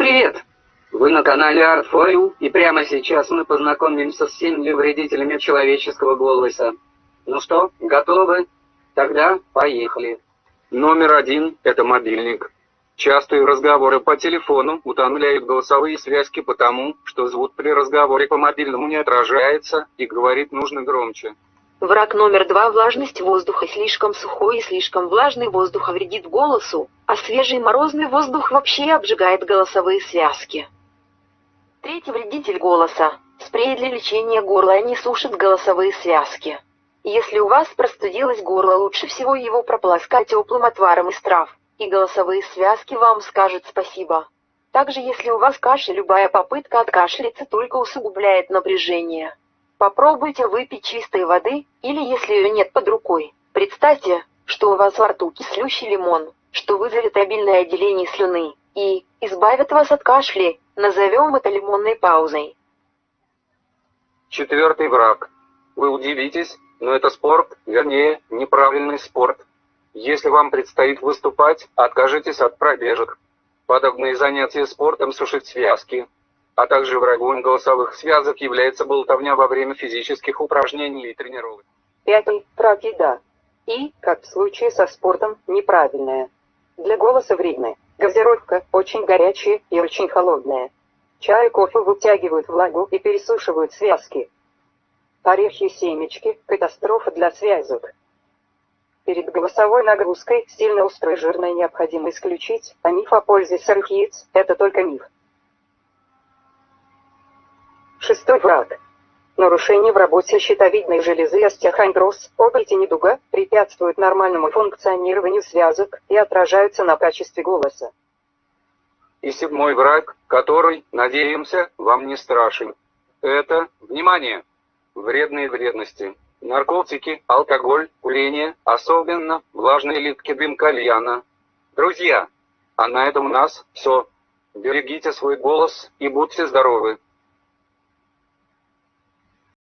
привет! Вы на канале ArtFoil, и прямо сейчас мы познакомимся с семью вредителями человеческого голоса. Ну что, готовы? Тогда поехали. Номер один – это мобильник. Частые разговоры по телефону утомляют голосовые связки потому, что звук при разговоре по мобильному не отражается, и говорить нужно громче. Враг номер два – влажность воздуха. Слишком сухой и слишком влажный воздух вредит голосу, а свежий морозный воздух вообще обжигает голосовые связки. Третий вредитель голоса – спрей для лечения горла не сушит голосовые связки. Если у вас простудилось горло, лучше всего его прополоскать теплым отваром из трав, и голосовые связки вам скажут спасибо. Также если у вас кашель, любая попытка откашляться только усугубляет напряжение. Попробуйте выпить чистой воды, или если ее нет под рукой, представьте, что у вас во рту кислющий лимон, что вызовет обильное отделение слюны, и избавит вас от кашля, назовем это лимонной паузой. Четвертый враг. Вы удивитесь, но это спорт, вернее, неправильный спорт. Если вам предстоит выступать, откажитесь от пробежек. Подобные занятия спортом сушат связки, а также врагом голосовых связок является болтовня во время физических упражнений и тренировок. Пятый – враг еда. И, как в случае со спортом, неправильная. Голоса вредная. Газировка очень горячая и очень холодная. Чай и кофе вытягивают влагу и пересушивают связки. Орехи и семечки – катастрофа для связок. Перед голосовой нагрузкой сильно острое жирное необходимо исключить, а миф о пользе сырых яиц – это только миф. Шестой враг. Нарушение в работе щитовидной железы остеохондроз, опухоль недуга препятствуют нормальному функционированию связок и отражаются на качестве голоса. И седьмой враг, который, надеемся, вам не страшен. Это, внимание, вредные вредности. Наркотики, алкоголь, курение, особенно влажные литки дым кальяна. Друзья, а на этом у нас все. Берегите свой голос и будьте здоровы.